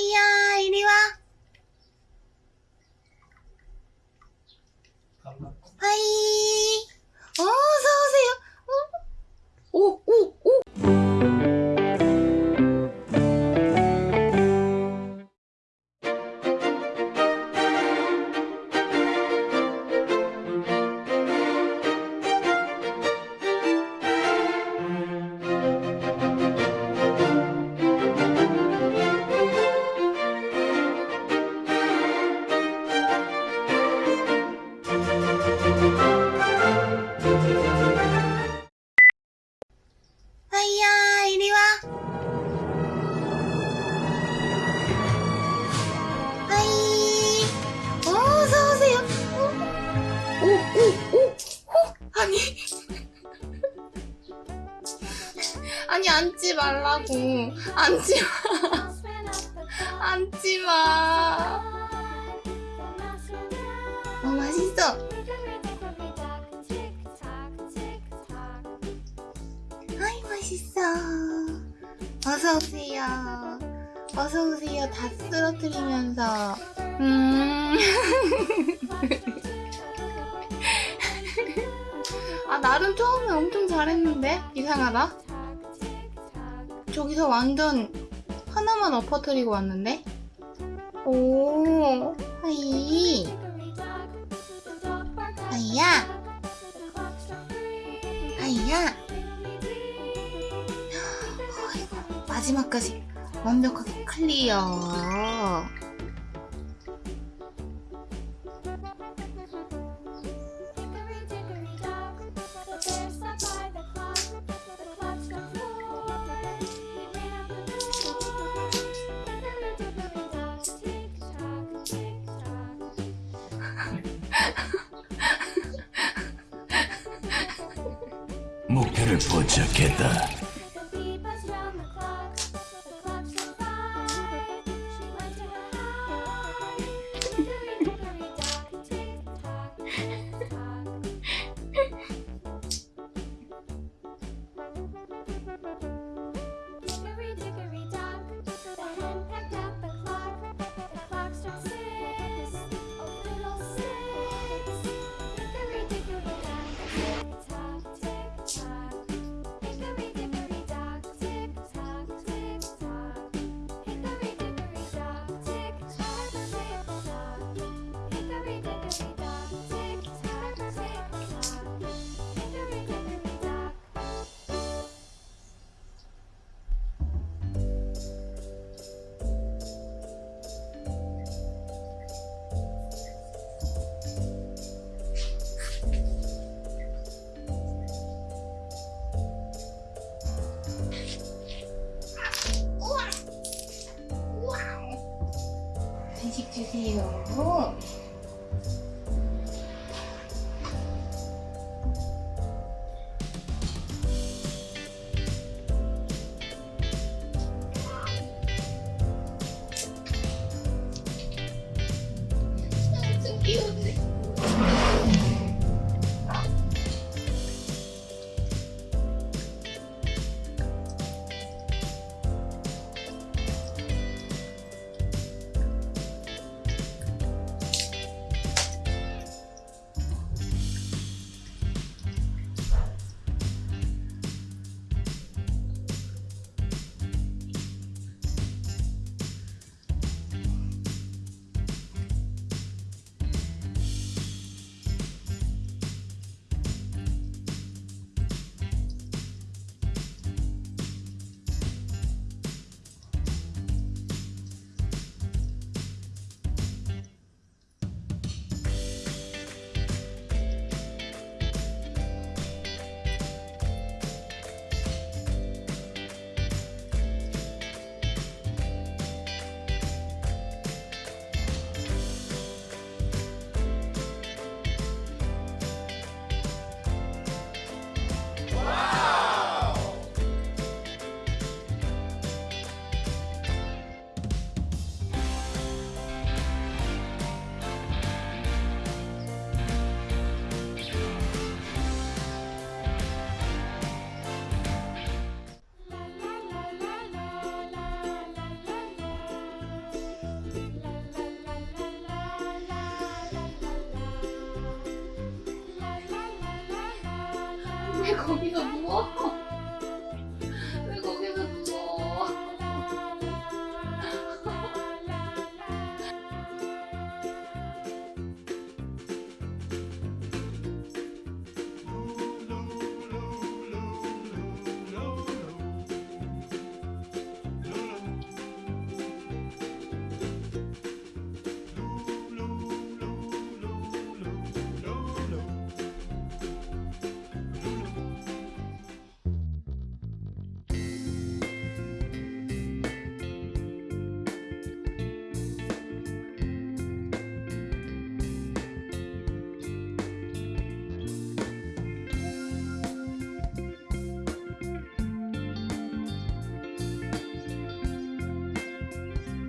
하이야, 이리 와. 하이. 어, 어서오세요. 어? 오, 아니, 앉지 말라고. 앉지 마. 앉지 마. 어, 맛있어. 아이, 맛있어. 어서오세요. 어서오세요. 다 쓰러뜨리면서. 음. 아, 나름 처음에 엄청 잘했는데? 이상하다. 저기서 완전 하나만 엎어뜨리고 왔는데? 오, 하이. 하이야. 하이야. 어이구, 마지막까지 완벽하게 clear. 목표를 포착했다. 간식 주세요. 엄청 귀엽 왜 거기서 누워?